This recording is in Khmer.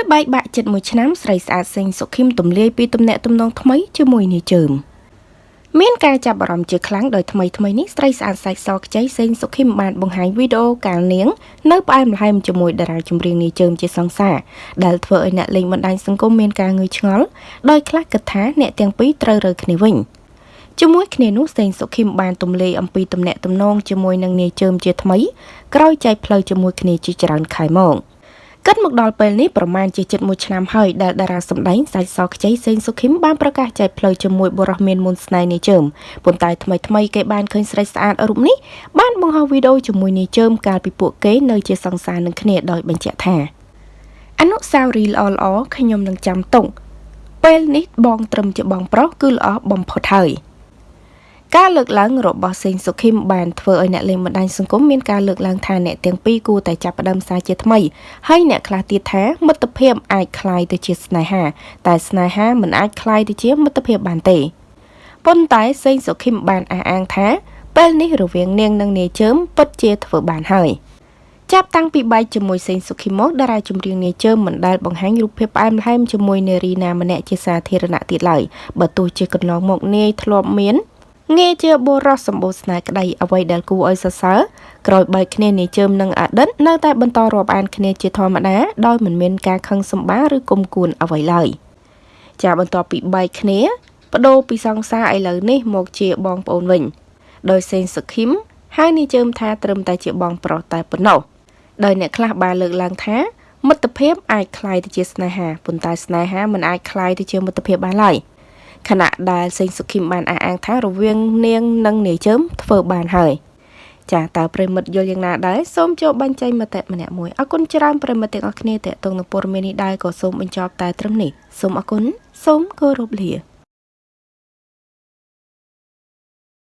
ហើយបែកបាក់ចិត្តមួយឆ្នាំស្រីស្អាតសេងសុខឹមទំលាយពីទំនាក់ទំនងថ្មីជាមួយនាយជើមមានការចាប់អារម្មណ៍ជាខ្លាំងដោយថ្មីថ្មីនេះស្រីស្អាតសាច់សខ្ចីសេងសុខឹមបានបង្ហាញវីដេអូកាលនាងនៅផ្អែមល្ហែមជាមួយតារាចម្រៀងនាយជើមជាសង្សារដែលធ្វើឲ្យអ្នកលេងបណ្ដាញសង្គមមានការងឿឆ្ងល់ដោយខ្លះគិតថាអ្នកទាំងពីរត្រូវរើគ្នាវិញជាមួយគ្នានោះសេងសុខឹមបានទម្លាយអំពីទំនាក់ទំនងជាមួយនឹងនាយជើមជាថ្មីក្រោយចែកផ្លូវជាមួយគ្នាជាច្រើនខែមក។ គិតមកដល់ពេលនេះប្រមាណជាជិត1ឆ្នាំហើយដែលតារាសម្ដែងសាច់សខ្ចីសេងសុខឹមបានប្រកាសចែកផ្លូវជាមួយបុរសមានមុនស្នេហ៍នាយជើមប៉ុន្តែថ្មីថ្មីគេបានឃើញស្រីស្អាតរូបនេះបានបង្ហោះវីដេអូជាមួយនាយជើមកាលពីពួកគេនៅជាសង្សារនឹងគ្នាដោយបញ្ជាក់ថាអនុស្សាវរីយ៍ល្អល្អខ្ញុំនឹងចាំទុកពេលនេះបងត្រឹមជាបងប្រុសគឺល្អបំផុតហើយ។ ការលើកឡើងរបស់សេងសុខឹមបានធ្វើឲ្យអ្នកលេងបណ្ដាញសង្គមមានការលើកឡើងថាអ្នកទាំងពីរគួរតែចាប់ផ្ដើមសារជាថ្មីហើយអ្នកខ្លះទៀតថាមិត្តភាពអាចคล้ายទៅជាស្នេហា តែស្នេហាមិនអាចคล้ายទៅជាមិត្តភាពបានទេប៉ុន្តែសេងសុខឹមបានអះអាងថាពេលនេះរវាងនាងនិងនាយជើមពិតជាធ្វើបានហើយចាប់តាំងពីបែកជាមួយសេងសុខីមកតារាចម្រៀងនាយជើមមិនដែលបង្ហាញរូបភាពផ្អែមល្ហែមជាមួយនារីណាម្នាក់ជាសាធារណៈទៀតឡើយបើទោះជាកន្លងមកនាយធ្លាប់មាន ងាយជាបុរសសម្បូរស្នេហ៍ក្តីអ្វីដែលគួរឲ្យសរសើរក្រោយបែកគ្នានាយជើមនិងអតីតនៅតែបន្តរាប់អានគ្នាជាធម្មតាដោយមិនមានការខឹងសម្បារឬគុំគួនអ្វីឡើយចាបន្ទាប់ពីបែកគ្នាបដូរពីសង្សារឥឡូវនេះមកជាបងប្អូនវិញដោយសេងសុខឹមហើយនាយជើមថាត្រឹមតែជាបងប្រុសតែប៉ុណ្ណោះដោយអ្នកខ្លះបានលើកឡើងថាមិត្តភាពអាចคล้ายទៅជាស្នេហាប៉ុន្តែស្នេហាមិនអាចคล้ายទៅជាមិត្តភាពបានឡើយ។ ខណៈដែលសេងសុខីមបានអះអាងថារវាងនាងនិងនាយជើមធ្វើបានហើយចាតើប្រិមិត្តយល់យ៉ាងណាដែរសូមចូលបញ្ចេញមតិម្នាក់មួយអរគុណច្រើនប្រិមិត្តទាំងអស់គ្នាតេតងនឹងព័ត៌មាននេះដែរក៏សូមបញ្ចប់តែត្រឹមនេះសូមអរគុណសូមគោរពលា